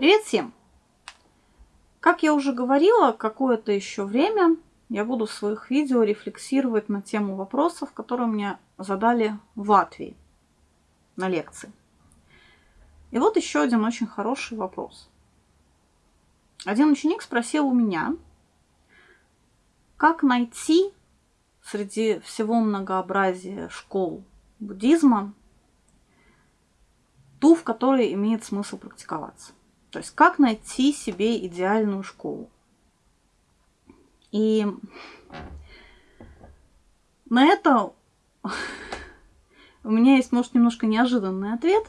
Привет всем! Как я уже говорила, какое-то еще время я буду в своих видео рефлексировать на тему вопросов, которые мне задали в Латвии на лекции. И вот еще один очень хороший вопрос. Один ученик спросил у меня, как найти среди всего многообразия школ буддизма ту, в которой имеет смысл практиковаться. То есть как найти себе идеальную школу. И на это у меня есть, может, немножко неожиданный ответ,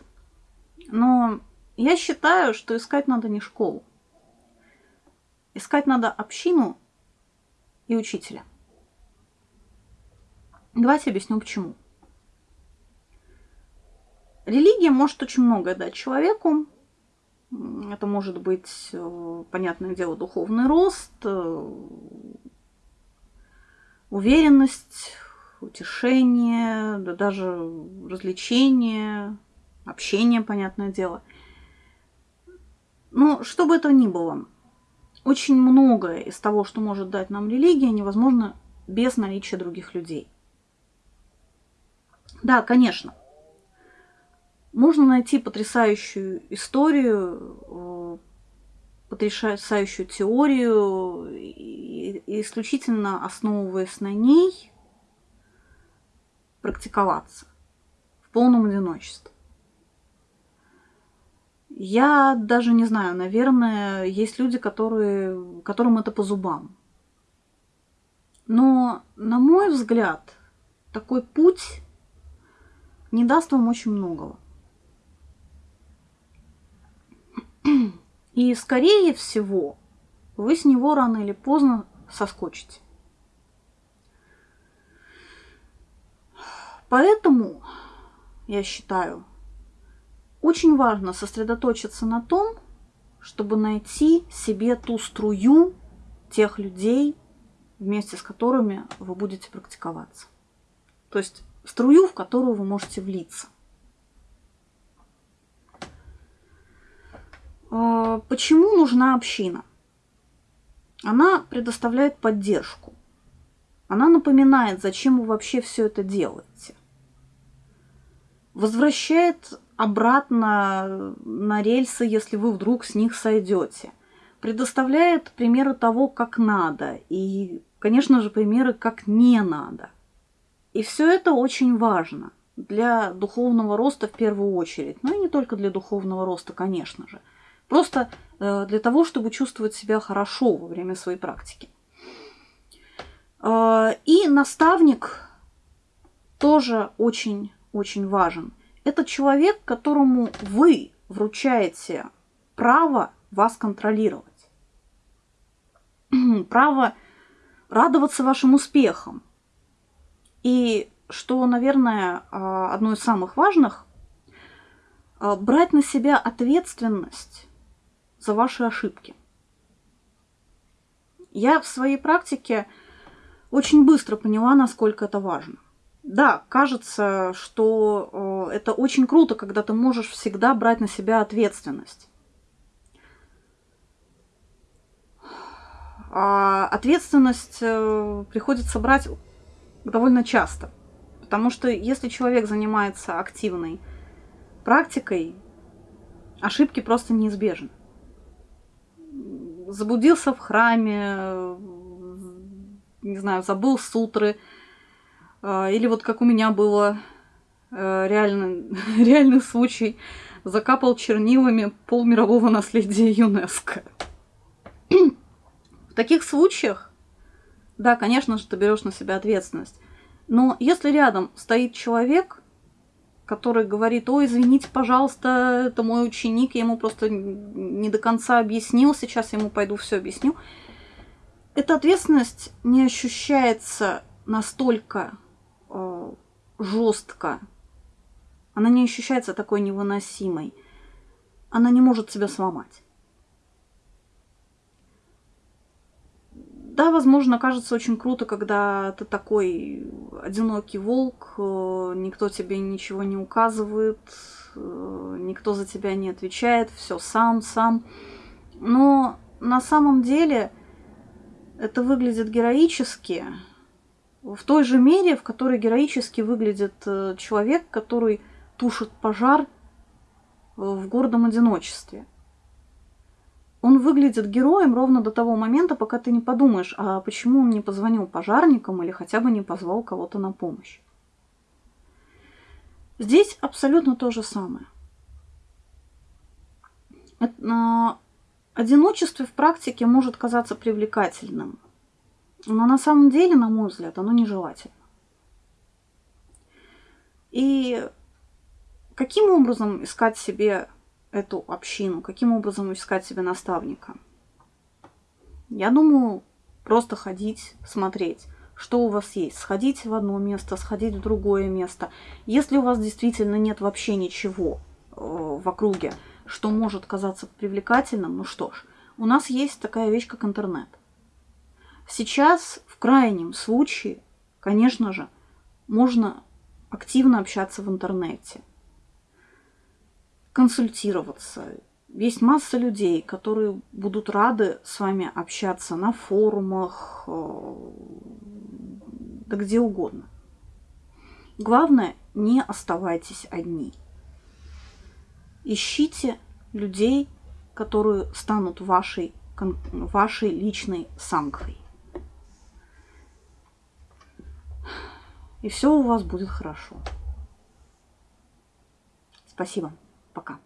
но я считаю, что искать надо не школу. Искать надо общину и учителя. Давайте объясню, почему. Религия может очень многое дать человеку, это может быть, э, понятное дело, духовный рост, э, уверенность, утешение, да даже развлечение, общение, понятное дело. Но что бы это ни было, очень многое из того, что может дать нам религия, невозможно без наличия других людей. Да, конечно, можно найти потрясающую историю, э, потрясающую теорию, и исключительно основываясь на ней, практиковаться в полном одиночестве. Я даже не знаю, наверное, есть люди, которые, которым это по зубам. Но, на мой взгляд, такой путь не даст вам очень многого. И, скорее всего, вы с него рано или поздно соскочите. Поэтому, я считаю, очень важно сосредоточиться на том, чтобы найти себе ту струю тех людей, вместе с которыми вы будете практиковаться. То есть струю, в которую вы можете влиться – почему нужна община? Она предоставляет поддержку. Она напоминает, зачем вы вообще все это делаете. Возвращает обратно на рельсы, если вы вдруг с них сойдете. Предоставляет примеры того, как надо. И, конечно же, примеры, как не надо. И все это очень важно для духовного роста в первую очередь. Но и не только для духовного роста, конечно же. Просто э, для того, чтобы чувствовать себя хорошо во время своей практики. Э, и наставник тоже очень-очень важен. Это человек, которому вы вручаете право вас контролировать. Право радоваться вашим успехам. И что, наверное, э, одно из самых важных, брать на себя ответственность за ваши ошибки. Я в своей практике очень быстро поняла, насколько это важно. Да, кажется, что э, это очень круто, когда ты можешь всегда брать на себя ответственность. А ответственность э, приходится брать довольно часто. Потому что если человек занимается активной практикой, ошибки просто неизбежны заблудился в храме, не знаю, забыл сутры, а, или вот как у меня было э, реально, реальный случай, закапал чернилами пол мирового наследия ЮНЕСКО. В таких случаях, да, конечно же, ты берешь на себя ответственность. Но если рядом стоит человек, который говорит, ой, извините, пожалуйста, это мой ученик, я ему просто не до конца объяснил, сейчас я ему пойду все объясню. Эта ответственность не ощущается настолько э, жестко, она не ощущается такой невыносимой, она не может себя сломать. Да, возможно, кажется очень круто, когда ты такой одинокий волк, э, никто тебе ничего не указывает, э, никто за тебя не отвечает, все сам, сам. Но на самом деле это выглядит героически, в той же мере, в которой героически выглядит э, человек, который тушит пожар в гордом одиночестве. Он выглядит героем ровно до того момента, пока ты не подумаешь, а почему он не позвонил пожарникам или хотя бы не позвал кого-то на помощь. Здесь абсолютно то же самое. А, одиночество в практике может казаться привлекательным, но на самом деле, на мой взгляд, оно нежелательно. И каким образом искать себе эту общину, каким образом искать себе наставника? Я думаю, просто ходить, смотреть, что у вас есть. Сходить в одно место, сходить в другое место. Если у вас действительно нет вообще ничего э, в округе, что может казаться привлекательным, ну что ж, у нас есть такая вещь, как интернет. Сейчас, в крайнем случае, конечно же, можно активно общаться в интернете, консультироваться. Есть масса людей, которые будут рады с вами общаться на форумах, э, да где угодно. Главное, не оставайтесь одни. Ищите людей, которые станут вашей, вашей личной сангхой. и все у вас будет хорошо. Спасибо. Пока.